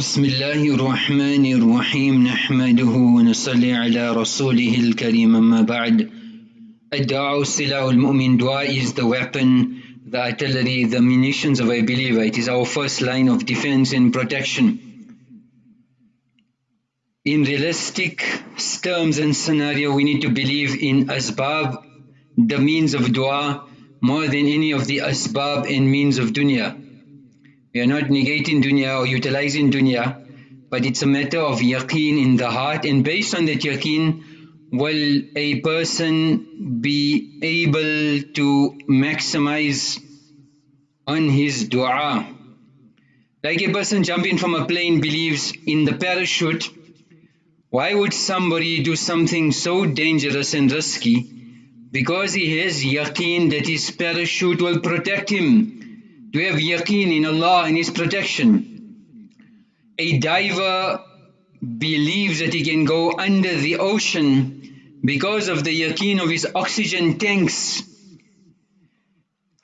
بسم الله الرحمن الرحيم نحمده ونصلي على رسوله الكريم أما بعد الدعاء سلاح المؤمن dua is the weapon the artillery the munitions of a believer it is our first line of defense and protection in realistic terms and scenario we need to believe in asbab the means of dua more than any of the asbab and means of dunya we are not negating dunya or utilizing dunya, but it's a matter of yaqeen in the heart, and based on that yaqeen, will a person be able to maximize on his dua. Like a person jumping from a plane believes in the parachute, why would somebody do something so dangerous and risky? Because he has yaqeen that his parachute will protect him do you have yaqeen in Allah and His protection? A diver believes that he can go under the ocean because of the yaqeen of his oxygen tanks.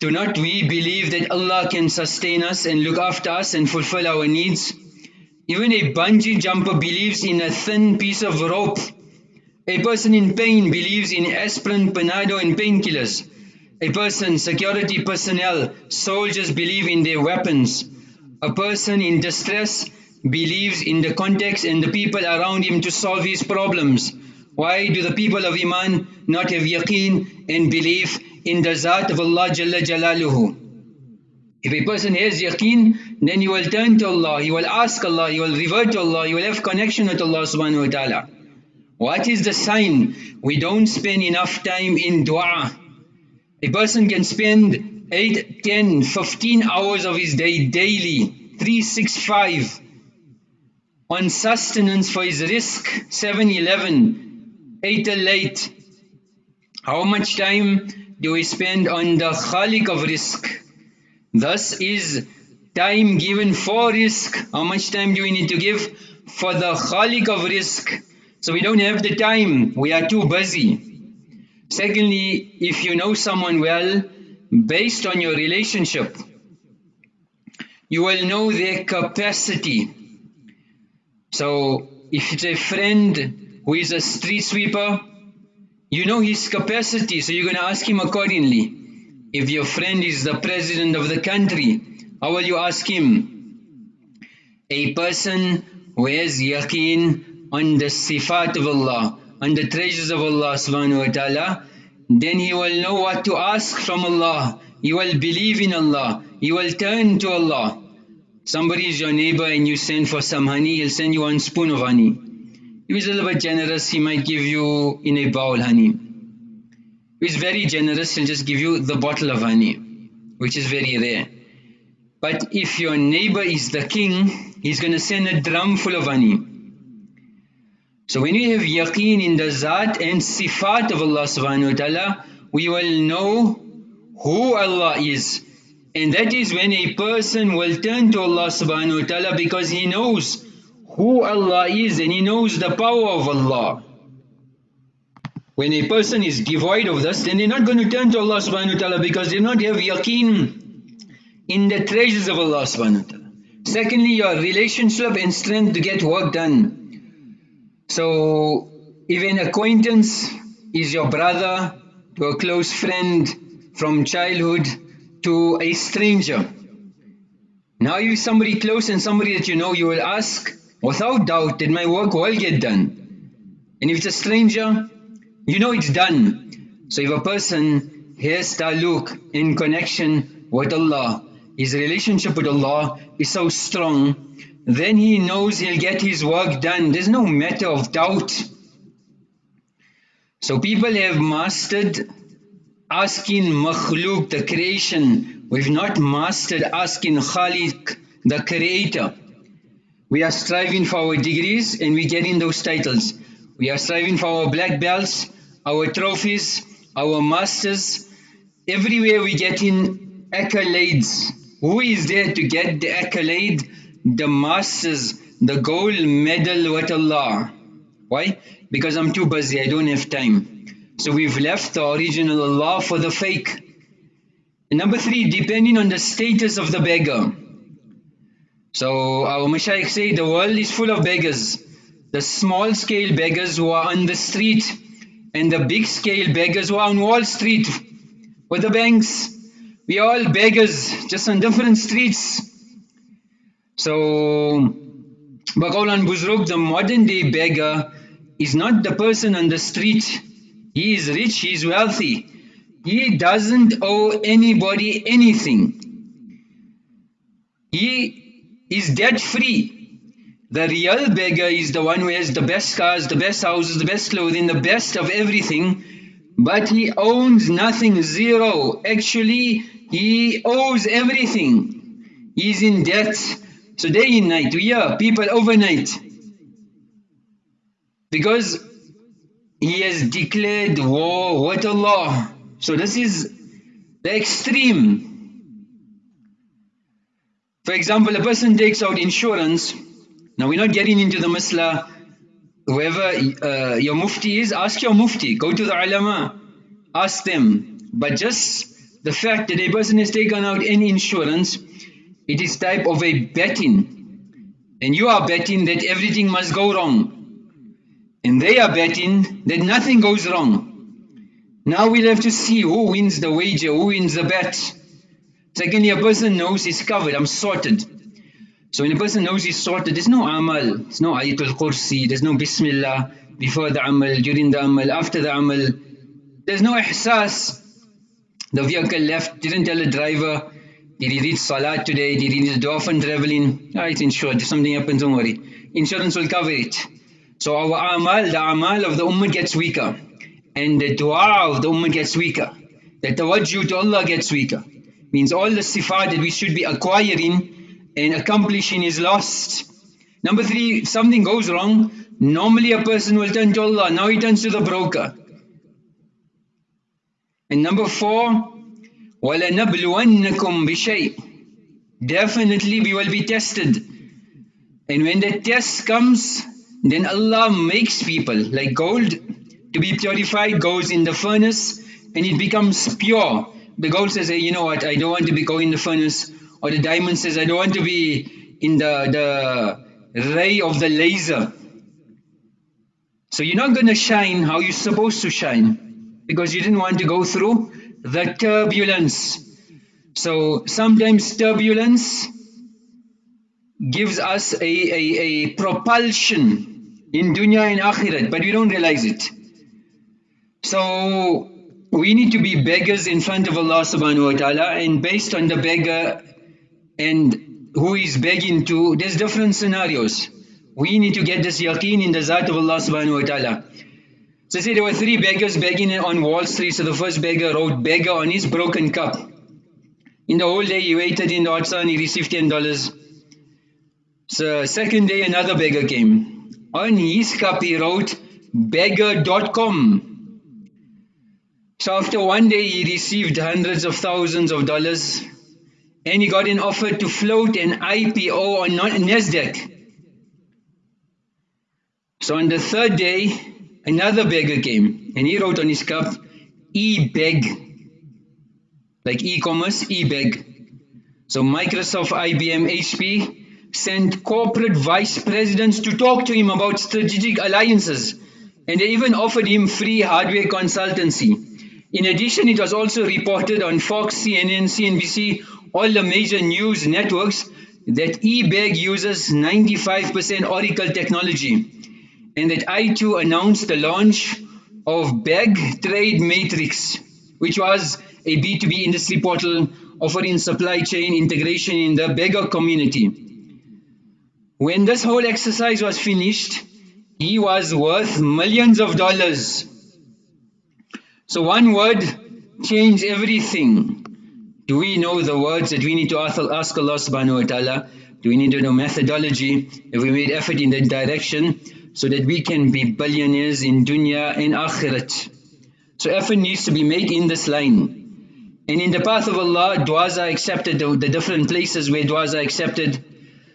Do not we believe that Allah can sustain us and look after us and fulfill our needs? Even a bungee jumper believes in a thin piece of rope. A person in pain believes in aspirin, Panado and painkillers. A person, security personnel, soldiers believe in their weapons. A person in distress believes in the context and the people around him to solve his problems. Why do the people of Iman not have yaqeen and belief in the Zat of Allah Jalla Jalaluhu? If a person has yaqeen, then he will turn to Allah, he will ask Allah, he will revert to Allah, he will have connection with Allah subhanahu wa ta'ala. What is the sign? We don't spend enough time in dua. A person can spend 8, 10, 15 hours of his day daily, 365 on sustenance for his rizq, 7 11, 8 late. How much time do we spend on the khalik of rizq? Thus is time given for rizq. How much time do we need to give for the khalik of rizq? So we don't have the time, we are too busy. Secondly, if you know someone well, based on your relationship, you will know their capacity. So, if it's a friend who is a street sweeper, you know his capacity, so you're going to ask him accordingly. If your friend is the president of the country, how will you ask him? A person who has yaqeen on the sifat of Allah, and the treasures of Allah subhanahu wa ta'ala, then he will know what to ask from Allah. He will believe in Allah. He will turn to Allah. Somebody is your neighbor and you send for some honey, he'll send you one spoon of honey. If he's a little bit generous, he might give you in a bowl honey. If he's very generous, he'll just give you the bottle of honey, which is very rare. But if your neighbor is the king, he's going to send a drum full of honey. So when we have yaqeen in the zat and sifat of Allah subhanahu wa ta'ala, we will know who Allah is. And that is when a person will turn to Allah subhanahu wa ta'ala because he knows who Allah is and he knows the power of Allah. When a person is devoid of this, then they're not going to turn to Allah subhanahu wa ta'ala because they do not have yaqeen in the treasures of Allah subhanahu wa ta'ala. Secondly, your relationship and strength to get work done. So if an acquaintance is your brother to a close friend from childhood to a stranger. Now if somebody close and somebody that you know, you will ask without doubt that my work will get done. And if it's a stranger, you know it's done. So if a person has taluk in connection with Allah, his relationship with Allah is so strong then he knows he'll get his work done. There's no matter of doubt. So people have mastered asking makhluk, the creation. We've not mastered asking khalik, the creator. We are striving for our degrees and we get in those titles. We are striving for our black belts, our trophies, our masters. Everywhere we get in accolades. Who is there to get the accolade? The masters, the gold medal with Allah. Why? Because I'm too busy, I don't have time. So we've left the original Allah for the fake. Number three, depending on the status of the beggar. So our Mashaykh say the world is full of beggars. The small scale beggars who are on the street and the big scale beggars who are on Wall Street with the banks. We are all beggars, just on different streets. So Baqawlan Buzruk, the modern day beggar, is not the person on the street. He is rich, he is wealthy. He doesn't owe anybody anything. He is debt free. The real beggar is the one who has the best cars, the best houses, the best clothing, the best of everything, but he owns nothing, zero. Actually, he owes everything. He is in debt. So day and night, we are people overnight. Because he has declared war with Allah. So this is the extreme. For example, a person takes out insurance. Now we're not getting into the masla. Whoever uh, your mufti is, ask your mufti. Go to the ulama. Ask them. But just the fact that a person has taken out any insurance, it is type of a betting. And you are betting that everything must go wrong. And they are betting that nothing goes wrong. Now we'll have to see who wins the wager, who wins the bet. Secondly, a person knows he's covered, I'm sorted. So when a person knows he's sorted, there's no amal, there's no ayatul kursi, there's no bismillah before the amal, during the amal, after the amal. There's no ihsas. The vehicle left, didn't tell the driver, did he reach salat today, did he to often traveling? Ah, it's insured, if something happens, don't worry. Insurance will cover it. So our amal, the amal of the ummah gets weaker. And the dua of the ummah gets weaker. That the tawajjuh to Allah gets weaker. Means all the sifat that we should be acquiring and accomplishing is lost. Number three, if something goes wrong, normally a person will turn to Allah. Now he turns to the broker. And number four, وَلَنَبْلُوَنَّكُمْ بِشَيْءٍ Definitely we will be tested. And when the test comes, then Allah makes people like gold to be purified goes in the furnace and it becomes pure. The gold says, hey, you know what, I don't want to be going in the furnace. Or the diamond says, I don't want to be in the, the ray of the laser. So you're not going to shine how you're supposed to shine because you didn't want to go through the turbulence. So sometimes turbulence gives us a, a, a propulsion in dunya and akhirat, but we don't realize it. So we need to be beggars in front of Allah subhanahu wa ta'ala and based on the beggar and who is begging to, there's different scenarios. We need to get this yaqeen in the zat of Allah subhanahu wa ta'ala. So say there were three beggars begging on Wall Street. So the first beggar wrote beggar on his broken cup. In the whole day he waited in the hot sun, he received $10. So second day another beggar came. On his cup he wrote beggar.com. So after one day he received hundreds of thousands of dollars and he got an offer to float an IPO on NASDAQ. So on the third day, another beggar came and he wrote on his cup, e-beg, like e-commerce, e-beg. So Microsoft, IBM, HP, sent corporate vice presidents to talk to him about strategic alliances and they even offered him free hardware consultancy. In addition, it was also reported on Fox, CNN, CNBC, all the major news networks that eBeg uses 95% Oracle technology and that i2 announced the launch of Beg Trade Matrix, which was a B2B industry portal offering supply chain integration in the beggar community. When this whole exercise was finished, he was worth millions of dollars. So one word changed everything. Do we know the words that we need to ask Allah subhanahu wa ta'ala? Do we need to know methodology? Have we made effort in that direction so that we can be billionaires in dunya and akhirat. So effort needs to be made in this line. And in the path of Allah, du'as are accepted, the, the different places where du'as are accepted,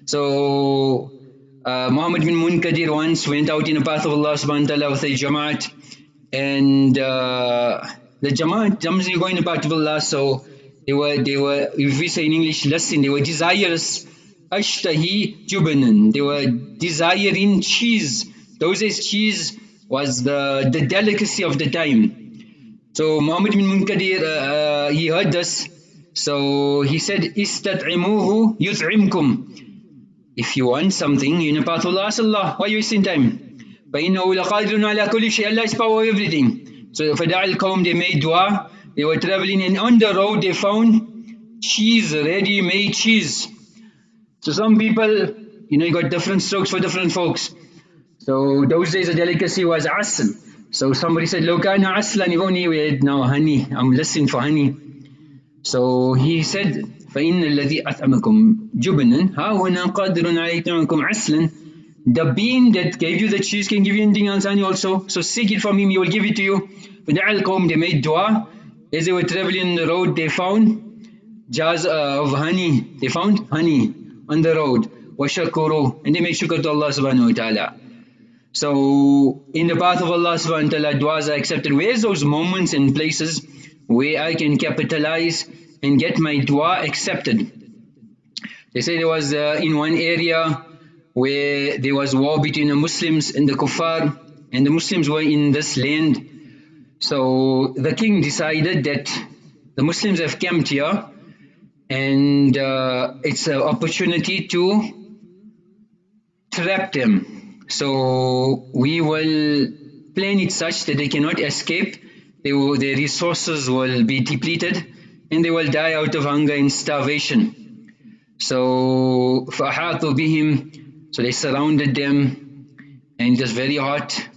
so uh, Muhammad bin Munkadir once went out in the path of Allah subhanahu wa ta'ala with a Jamaat and uh, the Jamaat, Jamaat going in the path of Allah so they were, they were, if we say in English, listen, they were desirous ashtahi jubnan. They were desiring cheese. Those days cheese was the, the delicacy of the time. So Muhammad bin Munkadir, uh, uh, he heard this. So he said, Istat'imuhu yut'imkum. If you want something, you know path of Allah, ask Allah. Why are you wasting time? فَإِنَّهُ لَقَادِرٌ عَلَى كُلِّ شَيْءٍ Allah is power of everything. So فَدَعَ الْقَوْمِ they made dua. They were traveling and on the road they found cheese, ready-made cheese. So some people, you know, you got different strokes for different folks. So those days the delicacy was asl. So somebody said, لو كان عسلا if only we had now honey. I'm listening for honey. So he said, فإن الذي أطعمكم جبنا ها هنا قادر على يطعمكم عسلا the bean that gave you the cheese can give you anything else honey also so seek it from him he will give it to you فدعا القوم they made dua as they were traveling on the road they found jars uh, of honey they found honey on the road, washakuru, and they make shukr to Allah subhanahu wa ta'ala. So in the path of Allah subhanahu wa ta'ala, du'as are accepted. Where's those moments and places where I can capitalize and get my dua accepted? They say there was uh, in one area where there was war between the Muslims and the kuffar and the Muslims were in this land. So the king decided that the Muslims have camped here and uh, it's an opportunity to trap them. So we will plan it such that they cannot escape, they will, their resources will be depleted and they will die out of hunger and starvation. So فَأَحَاطُوا بِهِمْ So they surrounded them and it was very hot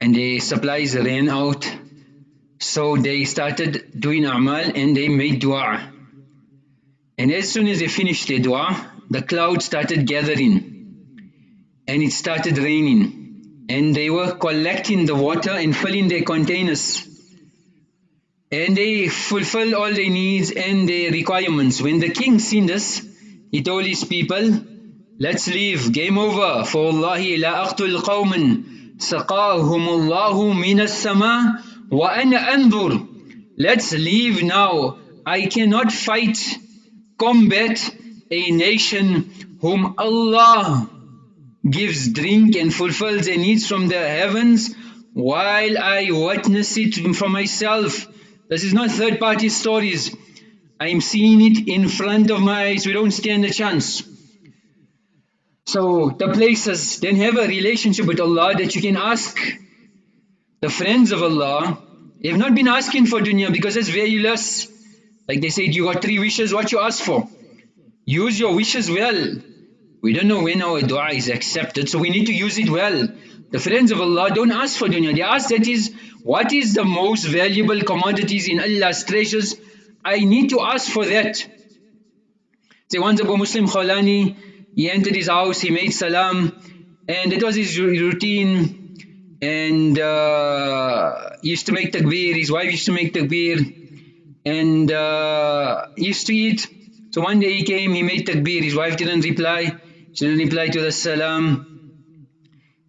and the supplies ran out. So they started doing amal and they made dua. And as soon as they finished their dua, the cloud started gathering and it started raining. And they were collecting the water and filling their containers and they fulfill all their needs and their requirements. When the king seen this, he told his people, let's leave, game over. For aqtul qawman saqahum Allahu min as-sama wa ana anzur. Let's leave now. I cannot fight, combat a nation whom Allah gives drink and fulfills their needs from the heavens while I witness it for myself this is not third party stories. I am seeing it in front of my eyes. We don't stand a chance. So the places then have a relationship with Allah that you can ask the friends of Allah. They have not been asking for dunya because it's valueless. Like they said, you got three wishes, what you ask for? Use your wishes well. We don't know when our dua is accepted, so we need to use it well. The friends of Allah don't ask for dunya. They ask that is, what is the most valuable commodities in Allah's treasures? I need to ask for that. Say once Abu Muslim Khawlani, he entered his house, he made salam, and it was his routine. And uh, he used to make takbir, his wife used to make takbir, and uh, used to eat. So one day he came, he made takbir, his wife didn't reply, she didn't reply to the salam.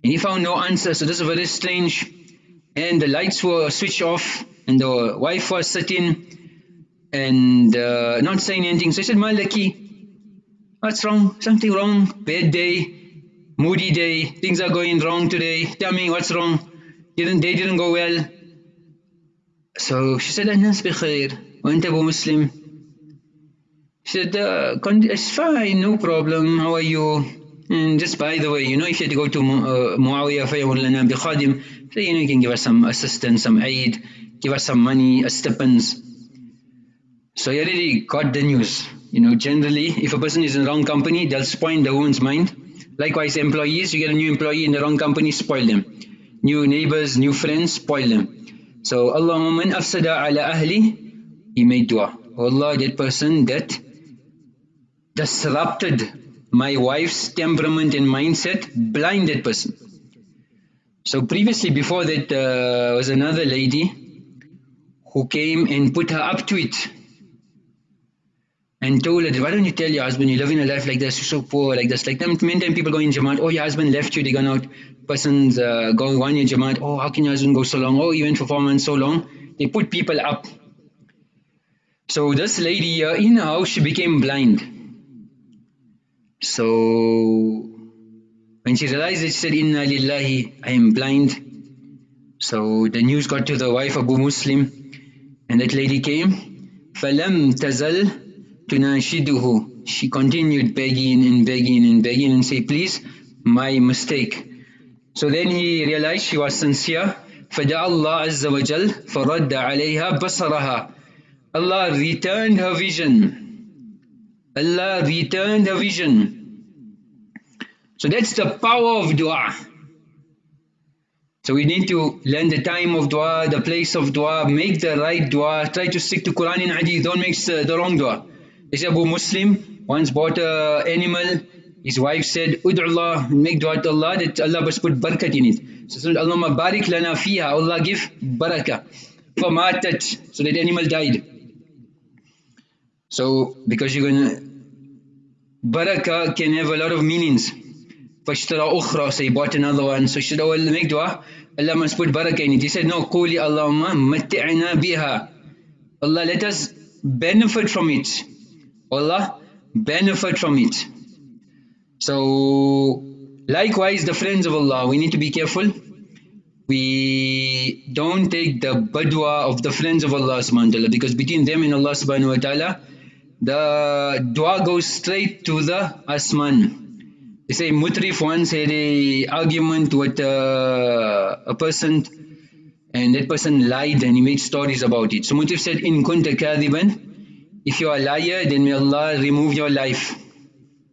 And he found no answer, so this is very strange. And the lights were switched off, and the wife was sitting and uh, not saying anything. So he said, Malaki, what's wrong? Something wrong? Bad day, moody day, things are going wrong today. Tell me what's wrong. Didn't Day didn't go well. So she said, Anas bi khair. Went Abu Muslim. She said, uh, it's fine, no problem. How are you? And just by the way, you know, if you had to go to uh, Muawiyah فَيَوْلَنَا بِخَادِمٍ so you know, you can give us some assistance, some aid, give us some money, a stipends. So you already got the news. You know, generally, if a person is in the wrong company, they'll spoil the woman's mind. Likewise, employees, you get a new employee in the wrong company, spoil them. New neighbors, new friends, spoil them. So, Allahumma man afsada ala ahli, he made dua. Allah, that person that disrupted my wife's temperament and mindset, blinded person. So previously, before that, uh, was another lady who came and put her up to it and told her, why don't you tell your husband you're living a life like this, you're so poor, like this. Like many times people go in Jamaat, oh, your husband left you, they gone out. Persons uh, go one year Jamaat, oh, how can your husband go so long? Oh, he went for four months so long. They put people up. So this lady uh, in her house, she became blind So when she realized it, she said, Inna lillahi, I am blind. So the news got to the wife Abu Muslim and that lady came. فَلَمْ تَزَلْ تُنَاشِدُهُ She continued begging and begging and begging and say, please, my mistake. So then he realized she was sincere. فَدَعَ اللَّهَ عَزَّ وَجَلْ فَرَدَّ عَلَيْهَا بَصَرَهَا Allah returned her vision. Allah returned her vision. So that's the power of dua. So we need to learn the time of dua, the place of dua, make the right dua, try to stick to Quran and Hadith, don't make the wrong dua. This Abu Muslim once bought an animal, his wife said, Allah, make dua to Allah that Allah must put barakat in it. So said, Allahumma barik lana fiha, Allah give barakah. فَمَاتَتْ So that animal died. So because you're gonna, barakah can have a lot of meanings. فَاشْتَرَى أُخْرَى So he bought another one. So should I make dua? Allah must put barakah in it. He said, no, قُولِ اللَّهُمَّ مَتِّعْنَا بِهَا Allah, let us benefit from it. Allah, benefit from it. So, likewise, the friends of Allah, we need to be careful. We don't take the badwa of the friends of Allah subhanahu wa ta'ala because between them and Allah subhanahu wa ta'ala, the dua goes straight to the asman. They say Mutrif once had a argument with uh, a person and that person lied and he made stories about it. So Mutrif said, In kunta kadhiban, if you are a liar, then may Allah remove your life.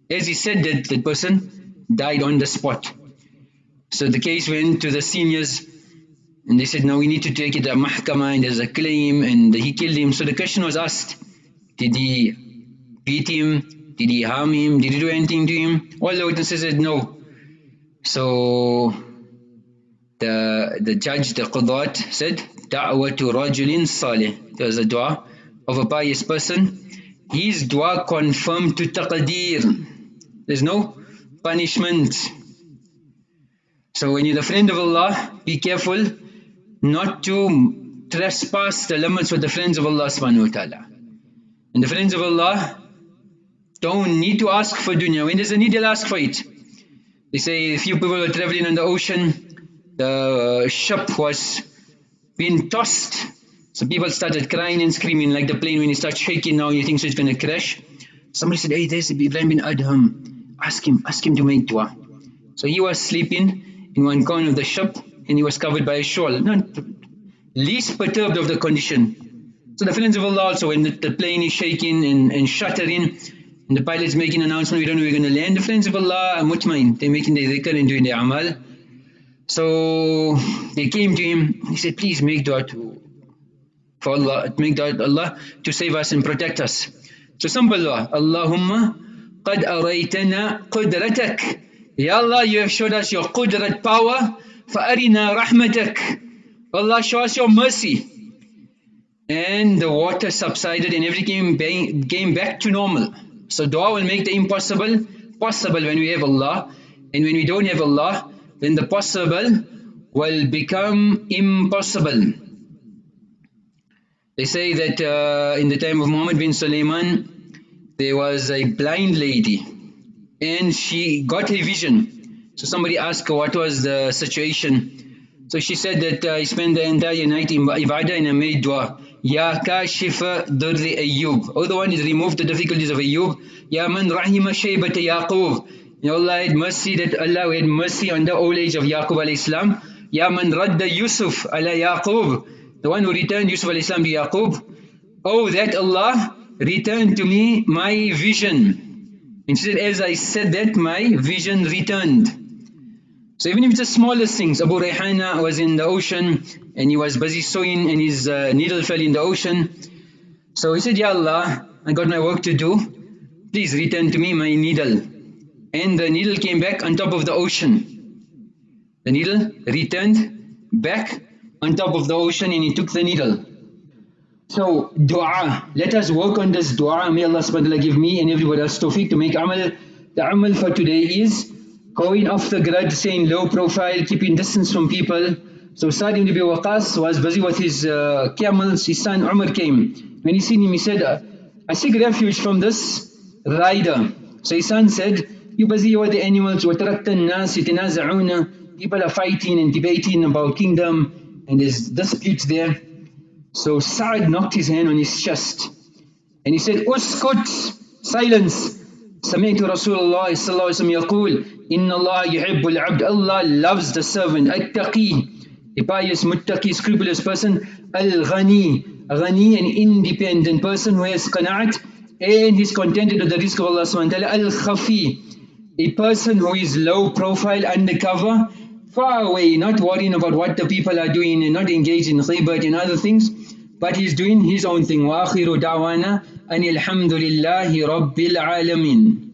As he said that, that person died on the spot. So the case went to the seniors and they said, now we need to take it to mahkama and there's a claim and he killed him. So the question was asked, did he beat him? Did he harm him? Did he do anything to him? All the witnesses said no. So the the judge, the qadat, said, Da'watu rajulin salih. There was a dua of a pious person. His dua confirmed to taqdeer. There's no punishment. So when you're the friend of Allah, be careful not to trespass the limits with the friends of Allah subhanahu wa ta'ala. And the friends of Allah, don't need to ask for dunya. When there's a need, they'll ask for it. They say a few people were traveling on the ocean, the ship was being tossed. So people started crying and screaming like the plane when it starts shaking now, you think so it's going to crash. Somebody said, hey, there's Ibrahim bin Adham. Ask him, ask him to make dua. So he was sleeping in one corner of the ship and he was covered by a shawl. Not least perturbed of the condition. So the friends of Allah, also when the, the plane is shaking and, and shattering and the pilot's making announcement, we don't know we're going to land. The friends of Allah are mutmain. They're making their dhikr and doing their amal. So they came to him. He said, please make dua to, for Allah, make dua to Allah to save us and protect us. So some Allah, Allahumma qad araytana qudratak. Ya Allah, you have showed us your qudrat power. Fa'arina rahmatak. Allah, show us your mercy. And the water subsided and everything came back to normal. So dua will make the impossible possible when we have Allah. And when we don't have Allah, then the possible will become impossible. They say that uh, in the time of Muhammad bin Sulaiman, there was a blind lady and she got a vision. So somebody asked her what was the situation. So she said that uh, I spent the entire night in ibadah and I made dua. Kashifa Durri Ayyub. Oh, the one who removed the difficulties of Ayyub. Ya Man Shaybata Yaqub. Ya Allah had mercy that Allah had mercy on the old age of Yaqub alayhi salam. Ya Man Radda Yusuf ala Yaqub. The one who returned Yusuf alayhi salam to Yaqub. Oh, that Allah returned to me my vision. And she said, as I said that, my vision returned. So even if it's the smallest things, Abu Rayhana was in the ocean and he was busy sewing and his uh, needle fell in the ocean. So he said, Ya Allah, I got my work to do. Please return to me my needle. And the needle came back on top of the ocean. The needle returned back on top of the ocean and he took the needle. So dua, let us work on this dua. May Allah subhanahu wa ta'ala give me and everybody else tawfiq to make amal. The amal for today is going off the grid, saying low profile, keeping distance from people. So Sa'd ibn Abi Waqas was busy with his uh, camels, his son Umar came. When he seen him, he said, I seek refuge from this rider. So his son said, You're busy with the animals. وَتَرَكْتَ النَّاسِ يَتَنَازَعُونَ People are fighting and debating about kingdom and there's disputes there. So Sa'ad knocked his hand on his chest and he said, Uskut, silence. سمعت رسول الله صلى الله عليه وسلم يقول إن الله يحب العبد. Allah loves the servant التقي. A pious muttaqi scrupulous person al-ghani ghani an independent person who has qana'at and is contented with the rizq of Allah subhanahu wa ta'ala. al-khafi a person who is low profile undercover. Far away not worrying about what the people are doing and not engaged in ghibat and other things but he's doing his own thing وآخر دعوانا أن الحمد لله رب العالمين